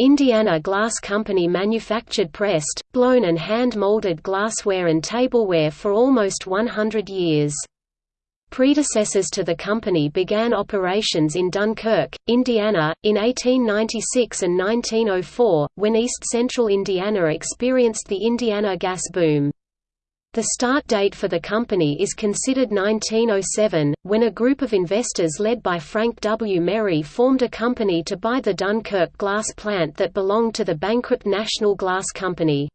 Indiana Glass Company manufactured pressed, blown and hand-molded glassware and tableware for almost 100 years. Predecessors to the company began operations in Dunkirk, Indiana, in 1896 and 1904, when East Central Indiana experienced the Indiana gas boom. The start date for the company is considered 1907, when a group of investors led by Frank W. Merry formed a company to buy the Dunkirk glass plant that belonged to the bankrupt National Glass Company.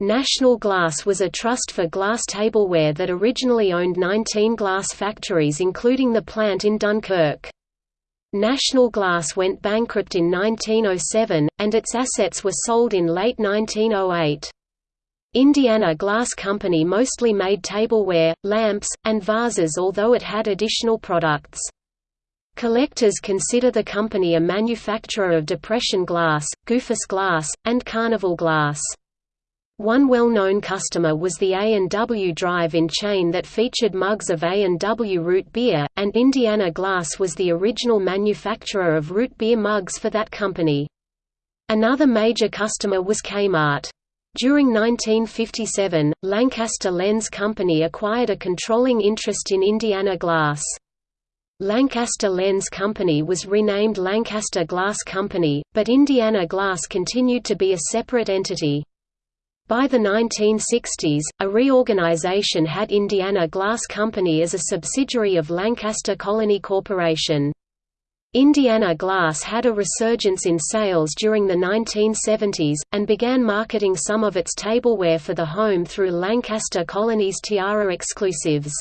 National Glass was a trust for glass tableware that originally owned 19 glass factories including the plant in Dunkirk. National Glass went bankrupt in 1907, and its assets were sold in late 1908. Indiana Glass Company mostly made tableware, lamps, and vases although it had additional products. Collectors consider the company a manufacturer of depression glass, goofus glass, and carnival glass. One well-known customer was the A&W drive-in chain that featured mugs of A&W root beer, and Indiana Glass was the original manufacturer of root beer mugs for that company. Another major customer was Kmart. During 1957, Lancaster Lens Company acquired a controlling interest in Indiana Glass. Lancaster Lens Company was renamed Lancaster Glass Company, but Indiana Glass continued to be a separate entity. By the 1960s, a reorganization had Indiana Glass Company as a subsidiary of Lancaster Colony Corporation. Indiana Glass had a resurgence in sales during the 1970s, and began marketing some of its tableware for the home through Lancaster Colony's Tiara exclusives.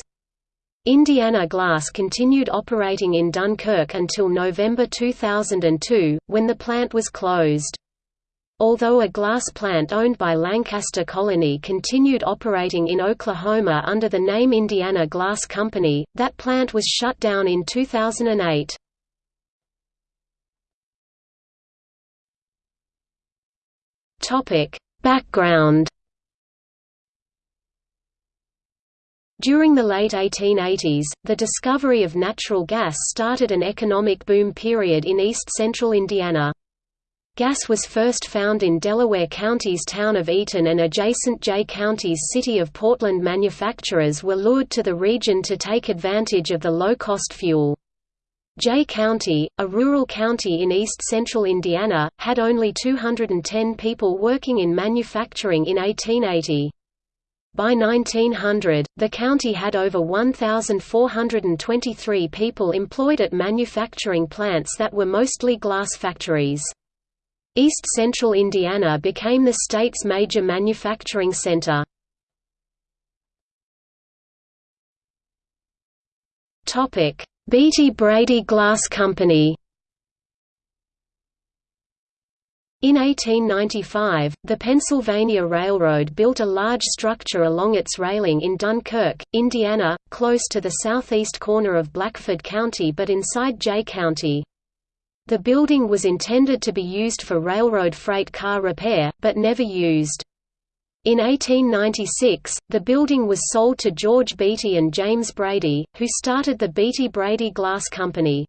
Indiana Glass continued operating in Dunkirk until November 2002, when the plant was closed. Although a glass plant owned by Lancaster Colony continued operating in Oklahoma under the name Indiana Glass Company, that plant was shut down in 2008. Background During the late 1880s, the discovery of natural gas started an economic boom period in east-central Indiana. Gas was first found in Delaware County's town of Eaton and adjacent Jay County's city of Portland manufacturers were lured to the region to take advantage of the low-cost fuel. Jay County, a rural county in east-central Indiana, had only 210 people working in manufacturing in 1880. By 1900, the county had over 1,423 people employed at manufacturing plants that were mostly glass factories. East Central Indiana became the state's major manufacturing center. Beatty Brady Glass Company In 1895, the Pennsylvania Railroad built a large structure along its railing in Dunkirk, Indiana, close to the southeast corner of Blackford County but inside Jay County. The building was intended to be used for railroad freight car repair, but never used. In 1896, the building was sold to George Beatty and James Brady, who started the Beatty-Brady Glass Company.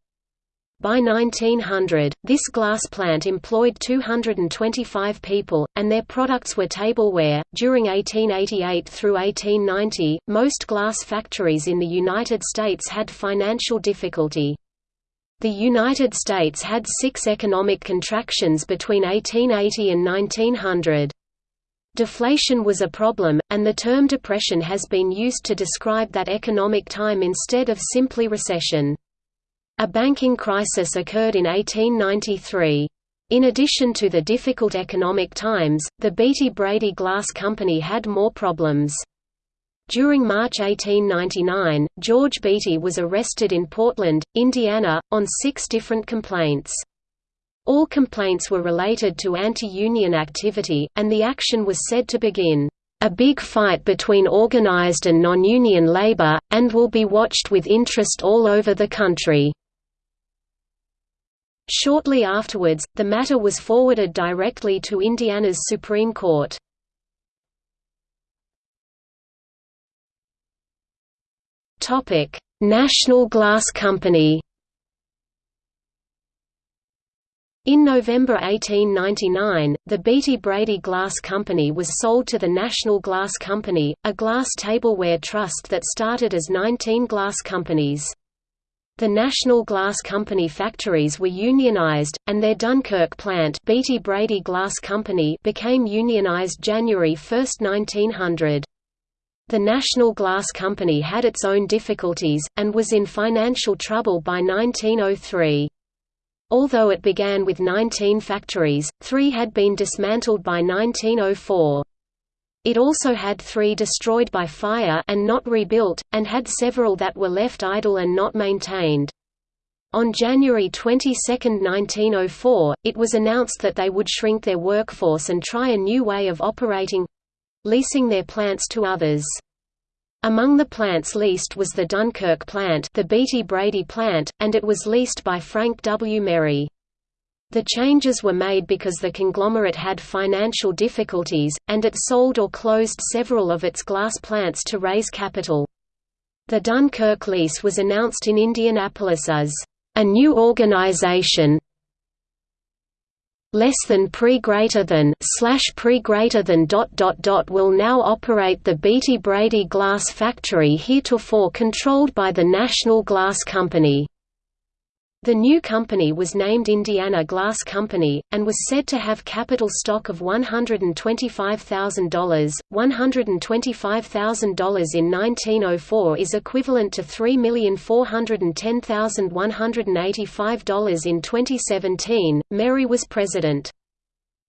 By 1900, this glass plant employed 225 people, and their products were tableware. During 1888 through 1890, most glass factories in the United States had financial difficulty. The United States had six economic contractions between 1880 and 1900. Deflation was a problem, and the term depression has been used to describe that economic time instead of simply recession. A banking crisis occurred in 1893. In addition to the difficult economic times, the Beatty-Brady Glass Company had more problems. During March 1899, George Beatty was arrested in Portland, Indiana, on six different complaints. All complaints were related to anti-union activity, and the action was said to begin, "...a big fight between organized and non-union labor, and will be watched with interest all over the country." Shortly afterwards, the matter was forwarded directly to Indiana's Supreme Court. National Glass Company. In November 1899, the Beatty Brady Glass Company was sold to the National Glass Company, a glass tableware trust that started as 19 glass companies. The National Glass Company factories were unionized, and their Dunkirk plant Beatty Brady Glass Company became unionized January 1, 1900. The National Glass Company had its own difficulties, and was in financial trouble by 1903. Although it began with 19 factories, three had been dismantled by 1904. It also had three destroyed by fire and not rebuilt, and had several that were left idle and not maintained. On January 22, 1904, it was announced that they would shrink their workforce and try a new way of operating leasing their plants to others. Among the plants leased was the Dunkirk plant the Beatty Brady plant, and it was leased by Frank W. Merry. The changes were made because the conglomerate had financial difficulties, and it sold or closed several of its glass plants to raise capital. The Dunkirk lease was announced in Indianapolis as a new organization less than pre greater than slash pre greater than dot dot dot will now operate the Beatty Brady glass factory heretofore controlled by the National Glass Company. The new company was named Indiana Glass Company, and was said to have capital stock of $125,000. $125,000 in 1904 is equivalent to $3,410,185 in 2017. Merry was president.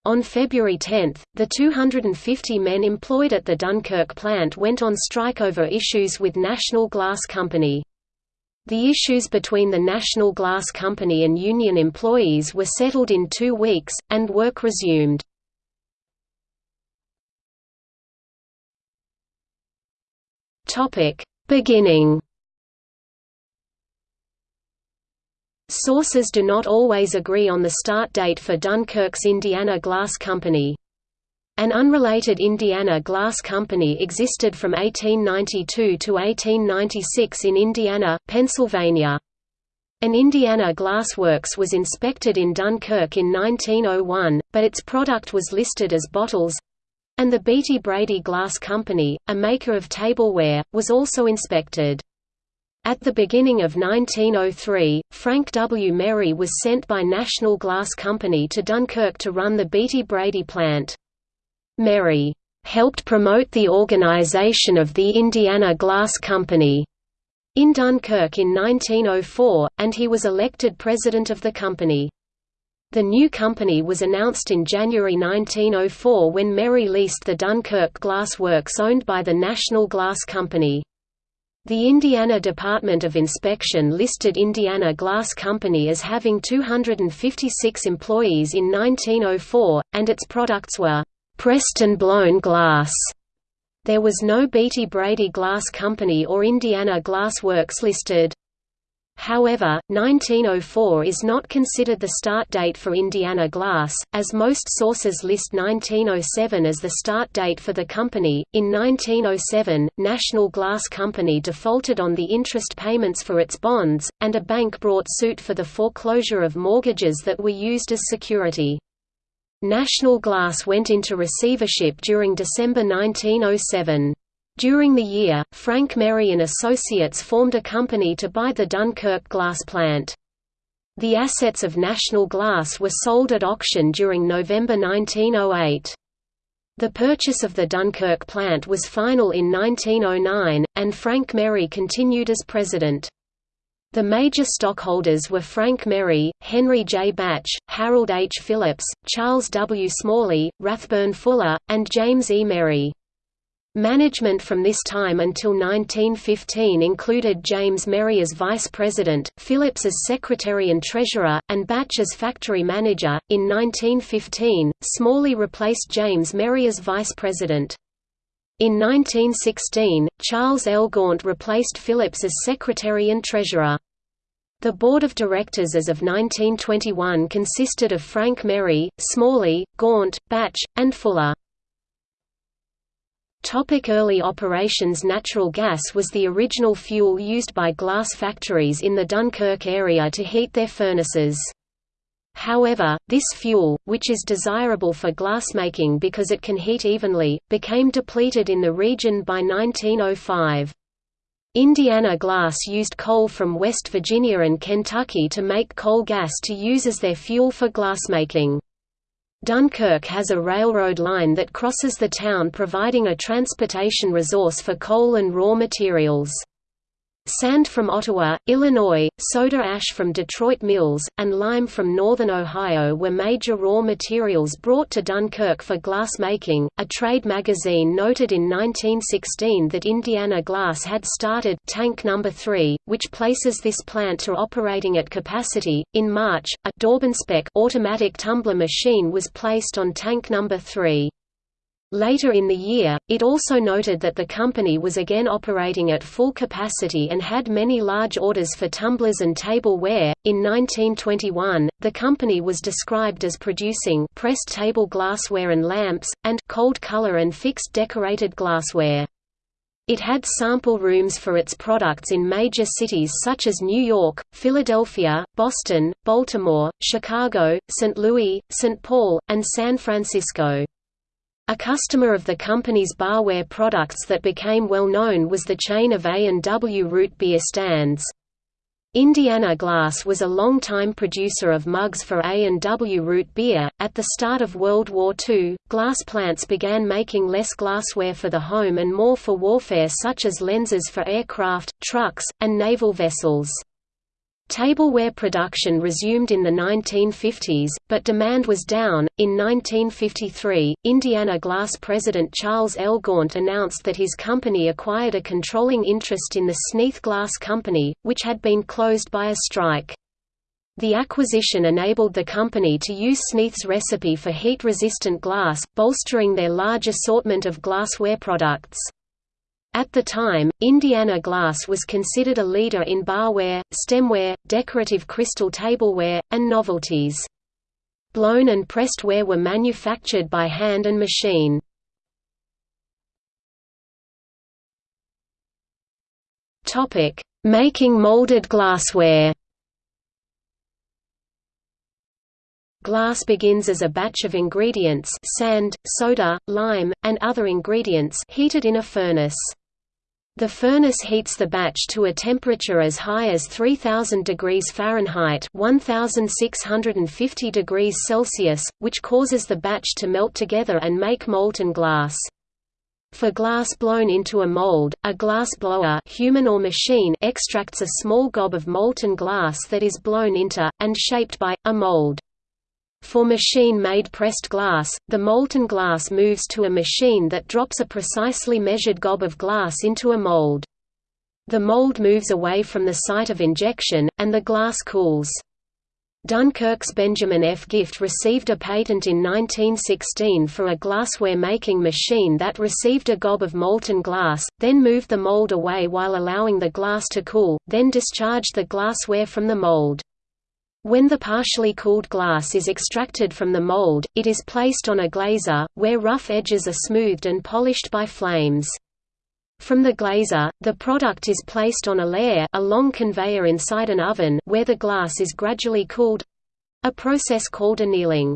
On February 10, the 250 men employed at the Dunkirk plant went on strike over issues with National Glass Company. The issues between the National Glass Company and union employees were settled in two weeks, and work resumed. Beginning Sources do not always agree on the start date for Dunkirk's Indiana Glass Company. An unrelated Indiana Glass Company existed from 1892 to 1896 in Indiana, Pennsylvania. An Indiana Glass Works was inspected in Dunkirk in 1901, but its product was listed as bottles and the Beatty Brady Glass Company, a maker of tableware, was also inspected. At the beginning of 1903, Frank W. Merry was sent by National Glass Company to Dunkirk to run the Beatty Brady plant. Merry helped promote the organization of the Indiana Glass Company in Dunkirk in 1904, and he was elected president of the company. The new company was announced in January 1904 when Merry leased the Dunkirk Glass Works owned by the National Glass Company. The Indiana Department of Inspection listed Indiana Glass Company as having 256 employees in 1904, and its products were pressed and blown glass. There was no Beatty Brady Glass Company or Indiana Glass Works listed. However, 1904 is not considered the start date for Indiana Glass, as most sources list 1907 as the start date for the company. In 1907, National Glass Company defaulted on the interest payments for its bonds, and a bank brought suit for the foreclosure of mortgages that were used as security. National Glass went into receivership during December 1907. During the year, Frank Merry and Associates formed a company to buy the Dunkirk glass plant. The assets of National Glass were sold at auction during November 1908. The purchase of the Dunkirk plant was final in 1909, and Frank Merry continued as president. The major stockholders were Frank Merry, Henry J. Batch, Harold H. Phillips, Charles W. Smalley, Rathburn Fuller, and James E. Merry. Management from this time until 1915 included James Merry as vice president, Phillips as secretary and treasurer, and Batch as factory manager. In 1915, Smalley replaced James Merry as vice president. In 1916, Charles L. Gaunt replaced Phillips as secretary and treasurer. The board of directors as of 1921 consisted of Frank Merry, Smalley, Gaunt, Batch, and Fuller. Topic early operations Natural gas was the original fuel used by glass factories in the Dunkirk area to heat their furnaces. However, this fuel, which is desirable for glassmaking because it can heat evenly, became depleted in the region by 1905. Indiana Glass used coal from West Virginia and Kentucky to make coal gas to use as their fuel for glassmaking. Dunkirk has a railroad line that crosses the town providing a transportation resource for coal and raw materials. Sand from Ottawa, Illinois, soda ash from Detroit mills, and lime from northern Ohio were major raw materials brought to Dunkirk for glass making. A trade magazine noted in 1916 that Indiana Glass had started tank number 3, which places this plant to operating at capacity. In March, a Daubenspeck automatic tumbler machine was placed on tank number 3. Later in the year, it also noted that the company was again operating at full capacity and had many large orders for tumblers and tableware. In 1921, the company was described as producing pressed table glassware and lamps, and cold color and fixed decorated glassware. It had sample rooms for its products in major cities such as New York, Philadelphia, Boston, Baltimore, Chicago, St. Louis, St. Paul, and San Francisco. A customer of the company's barware products that became well known was the chain of A&W root beer stands. Indiana Glass was a long-time producer of mugs for A&W root beer. At the start of World War II, glass plants began making less glassware for the home and more for warfare such as lenses for aircraft, trucks, and naval vessels. Tableware production resumed in the 1950s, but demand was down. In 1953, Indiana Glass president Charles L. Gaunt announced that his company acquired a controlling interest in the Sneath Glass Company, which had been closed by a strike. The acquisition enabled the company to use Sneath's recipe for heat-resistant glass, bolstering their large assortment of glassware products. At the time, Indiana Glass was considered a leader in barware, stemware, decorative crystal tableware, and novelties. Blown and pressed ware were manufactured by hand and machine. Making molded glassware Glass begins as a batch of ingredients sand, soda, lime, and other ingredients heated in a furnace. The furnace heats the batch to a temperature as high as 3000 degrees Fahrenheit 1650 degrees Celsius, which causes the batch to melt together and make molten glass. For glass blown into a mold, a glass blower human or machine extracts a small gob of molten glass that is blown into, and shaped by, a mold. For machine-made pressed glass, the molten glass moves to a machine that drops a precisely measured gob of glass into a mold. The mold moves away from the site of injection, and the glass cools. Dunkirk's Benjamin F. Gift received a patent in 1916 for a glassware-making machine that received a gob of molten glass, then moved the mold away while allowing the glass to cool, then discharged the glassware from the mold. When the partially cooled glass is extracted from the mold, it is placed on a glazer, where rough edges are smoothed and polished by flames. From the glazer, the product is placed on a lehr a long conveyor inside an oven where the glass is gradually cooled—a process called annealing.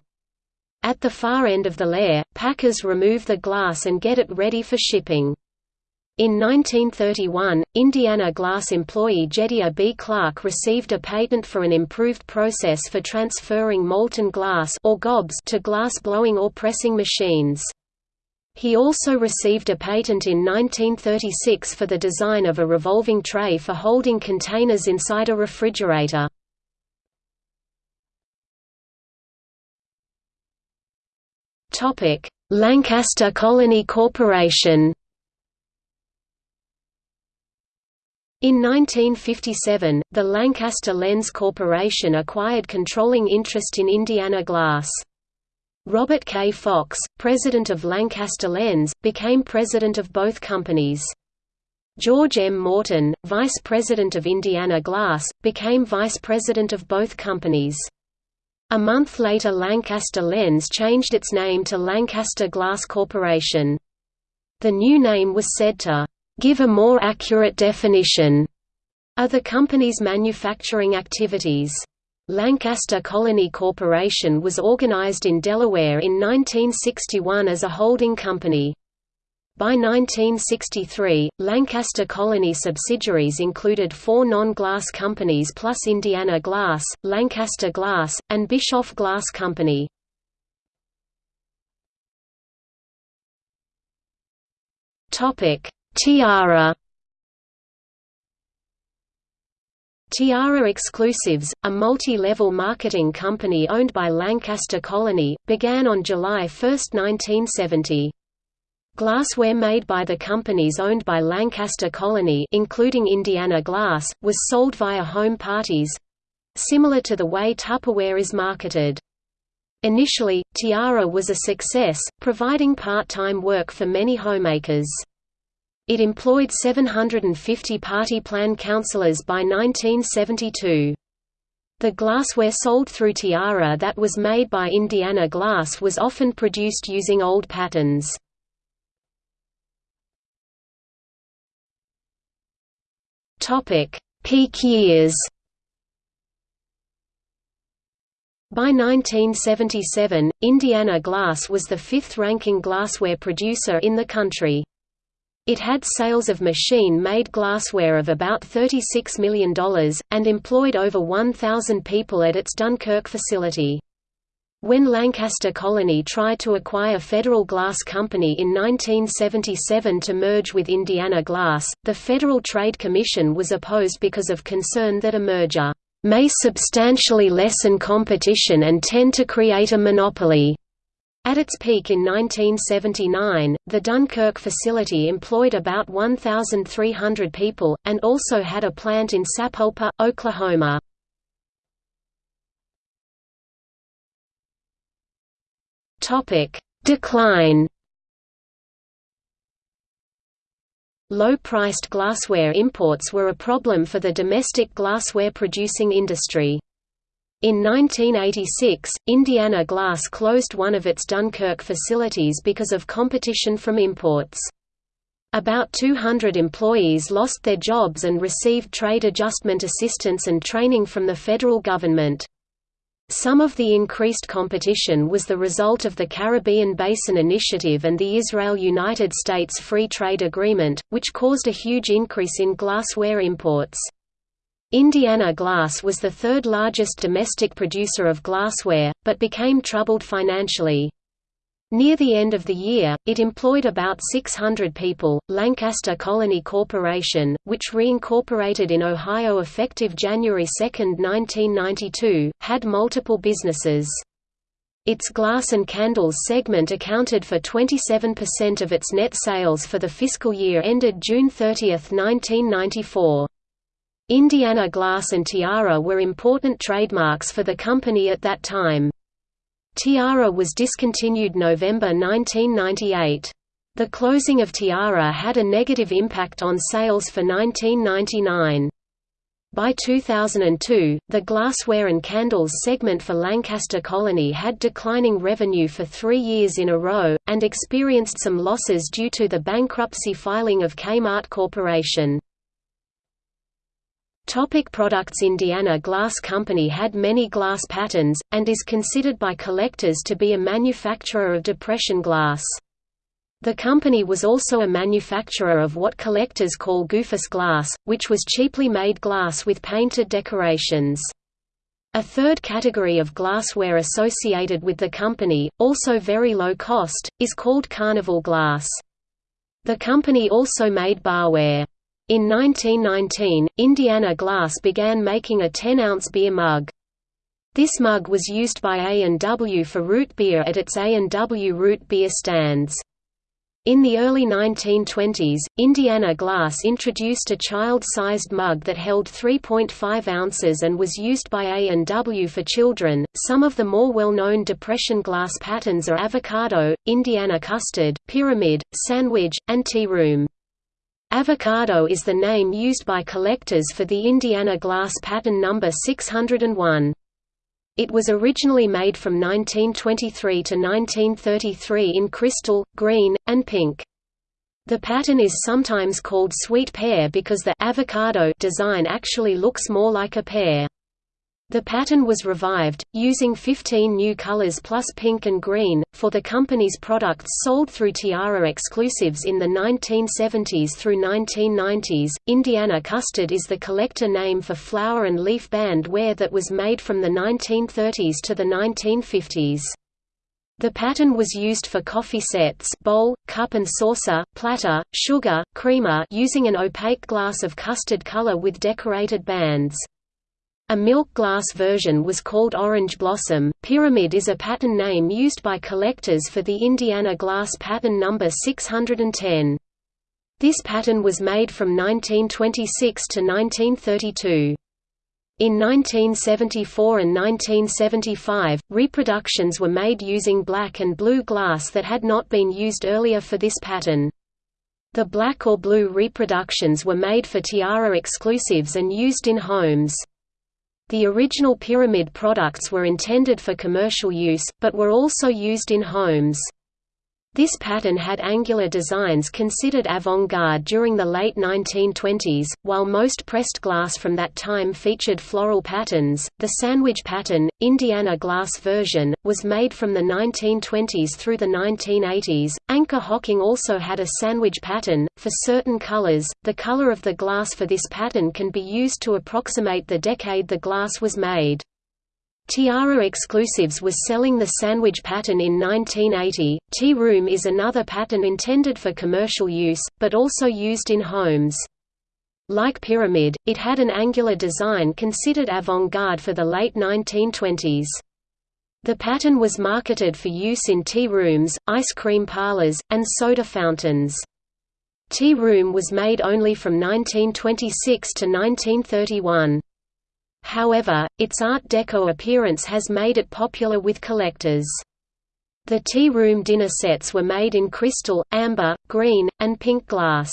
At the far end of the lehr, packers remove the glass and get it ready for shipping. In 1931, Indiana Glass employee Jedediah B. Clark received a patent for an improved process for transferring molten glass or gobs to glass blowing or pressing machines. He also received a patent in 1936 for the design of a revolving tray for holding containers inside a refrigerator. Lancaster Colony Corporation In 1957, the Lancaster Lens Corporation acquired controlling interest in Indiana Glass. Robert K. Fox, president of Lancaster Lens, became president of both companies. George M. Morton, vice president of Indiana Glass, became vice president of both companies. A month later Lancaster Lens changed its name to Lancaster Glass Corporation. The new name was said to give a more accurate definition of the company's manufacturing activities. Lancaster Colony Corporation was organized in Delaware in 1961 as a holding company. By 1963, Lancaster Colony subsidiaries included four non-glass companies plus Indiana Glass, Lancaster Glass, and Bischoff Glass Company. Tiara Tiara Exclusives, a multi-level marketing company owned by Lancaster Colony, began on July 1, 1970. Glassware made by the companies owned by Lancaster Colony including Indiana Glass, was sold via home parties—similar to the way Tupperware is marketed. Initially, Tiara was a success, providing part-time work for many homemakers. It employed 750 party plan counselors by 1972. The glassware sold through Tiara that was made by Indiana Glass was often produced using old patterns. Peak years By 1977, Indiana Glass was the fifth-ranking glassware producer in the country. It had sales of machine-made glassware of about $36 million, and employed over 1,000 people at its Dunkirk facility. When Lancaster Colony tried to acquire Federal Glass Company in 1977 to merge with Indiana Glass, the Federal Trade Commission was opposed because of concern that a merger may substantially lessen competition and tend to create a monopoly. At its peak in 1979, the Dunkirk facility employed about 1,300 people, and also had a plant in Sapulpa, Oklahoma. Decline Low-priced glassware imports were a problem for the domestic glassware producing industry. In 1986, Indiana Glass closed one of its Dunkirk facilities because of competition from imports. About 200 employees lost their jobs and received trade adjustment assistance and training from the federal government. Some of the increased competition was the result of the Caribbean Basin Initiative and the Israel–United States Free Trade Agreement, which caused a huge increase in glassware imports. Indiana Glass was the third largest domestic producer of glassware, but became troubled financially. Near the end of the year, it employed about 600 people. Lancaster Colony Corporation, which reincorporated in Ohio effective January 2, 1992, had multiple businesses. Its glass and candles segment accounted for 27% of its net sales for the fiscal year ended June 30, 1994. Indiana Glass and Tiara were important trademarks for the company at that time. Tiara was discontinued November 1998. The closing of Tiara had a negative impact on sales for 1999. By 2002, the glassware and candles segment for Lancaster Colony had declining revenue for three years in a row, and experienced some losses due to the bankruptcy filing of Kmart Corporation. Topic products Indiana Glass Company had many glass patterns, and is considered by collectors to be a manufacturer of depression glass. The company was also a manufacturer of what collectors call goofus glass, which was cheaply made glass with painted decorations. A third category of glassware associated with the company, also very low cost, is called carnival glass. The company also made barware. In 1919, Indiana Glass began making a 10-ounce beer mug. This mug was used by A&W for root beer at its A&W root beer stands. In the early 1920s, Indiana Glass introduced a child-sized mug that held 3.5 ounces and was used by A&W for children. Some of the more well-known depression glass patterns are avocado, Indiana custard, pyramid, sandwich, and tea room. Avocado is the name used by collectors for the Indiana glass pattern number 601. It was originally made from 1923 to 1933 in crystal, green, and pink. The pattern is sometimes called sweet pear because the avocado design actually looks more like a pear. The pattern was revived, using 15 new colors plus pink and green, for the company's products sold through Tiara exclusives in the 1970s through 1990s. Indiana custard is the collector name for flower and leaf band ware that was made from the 1930s to the 1950s. The pattern was used for coffee sets bowl, cup and saucer, platter, sugar, creamer using an opaque glass of custard color with decorated bands. A milk glass version was called Orange Blossom. Pyramid is a pattern name used by collectors for the Indiana glass pattern number 610. This pattern was made from 1926 to 1932. In 1974 and 1975, reproductions were made using black and blue glass that had not been used earlier for this pattern. The black or blue reproductions were made for Tiara exclusives and used in homes. The original Pyramid products were intended for commercial use, but were also used in homes. This pattern had angular designs considered avant-garde during the late 1920s, while most pressed glass from that time featured floral patterns. The sandwich pattern, Indiana glass version, was made from the 1920s through the 1980s. Anchor Hocking also had a sandwich pattern. For certain colors, the color of the glass for this pattern can be used to approximate the decade the glass was made. Tiara Exclusives was selling the sandwich pattern in 1980. Tea Room is another pattern intended for commercial use, but also used in homes. Like Pyramid, it had an angular design considered avant-garde for the late 1920s. The pattern was marketed for use in tea rooms, ice cream parlors, and soda fountains. Tea Room was made only from 1926 to 1931. However, its Art Deco appearance has made it popular with collectors. The tea room dinner sets were made in crystal, amber, green, and pink glass.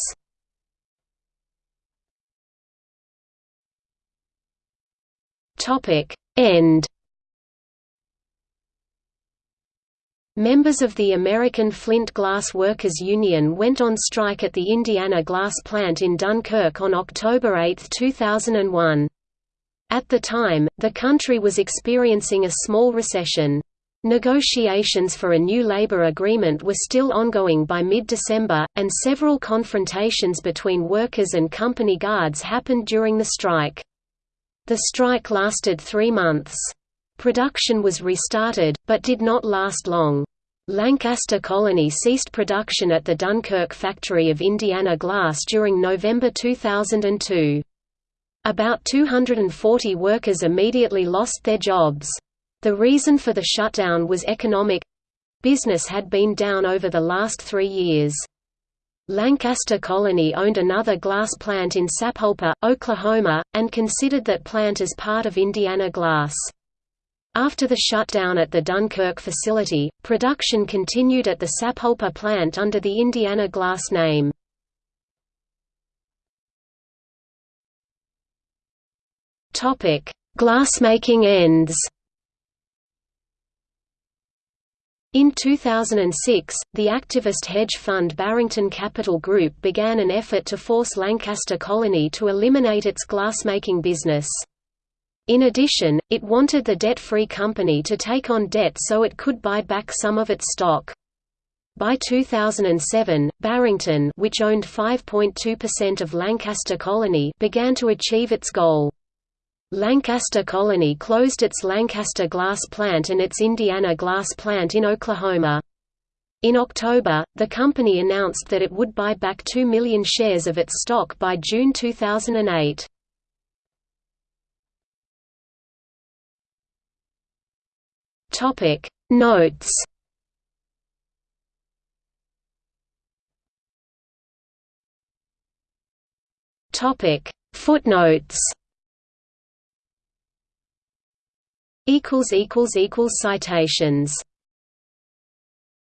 End Members of the American Flint Glass Workers Union went on strike at the Indiana glass plant in Dunkirk on October 8, 2001. At the time, the country was experiencing a small recession. Negotiations for a new labor agreement were still ongoing by mid-December, and several confrontations between workers and company guards happened during the strike. The strike lasted three months. Production was restarted, but did not last long. Lancaster Colony ceased production at the Dunkirk factory of Indiana Glass during November 2002. About 240 workers immediately lost their jobs. The reason for the shutdown was economic business had been down over the last three years. Lancaster Colony owned another glass plant in Sapulpa, Oklahoma, and considered that plant as part of Indiana Glass. After the shutdown at the Dunkirk facility, production continued at the Sapulpa plant under the Indiana Glass name. Topic: Glassmaking ends. In 2006, the activist hedge fund Barrington Capital Group began an effort to force Lancaster Colony to eliminate its glassmaking business. In addition, it wanted the debt-free company to take on debt so it could buy back some of its stock. By 2007, Barrington which owned 5.2% of Lancaster Colony began to achieve its goal. Lancaster Colony closed its Lancaster glass plant and its Indiana glass plant in Oklahoma. In October, the company announced that it would buy back 2 million shares of its stock by June 2008. Topic Notes Topic Footnotes citations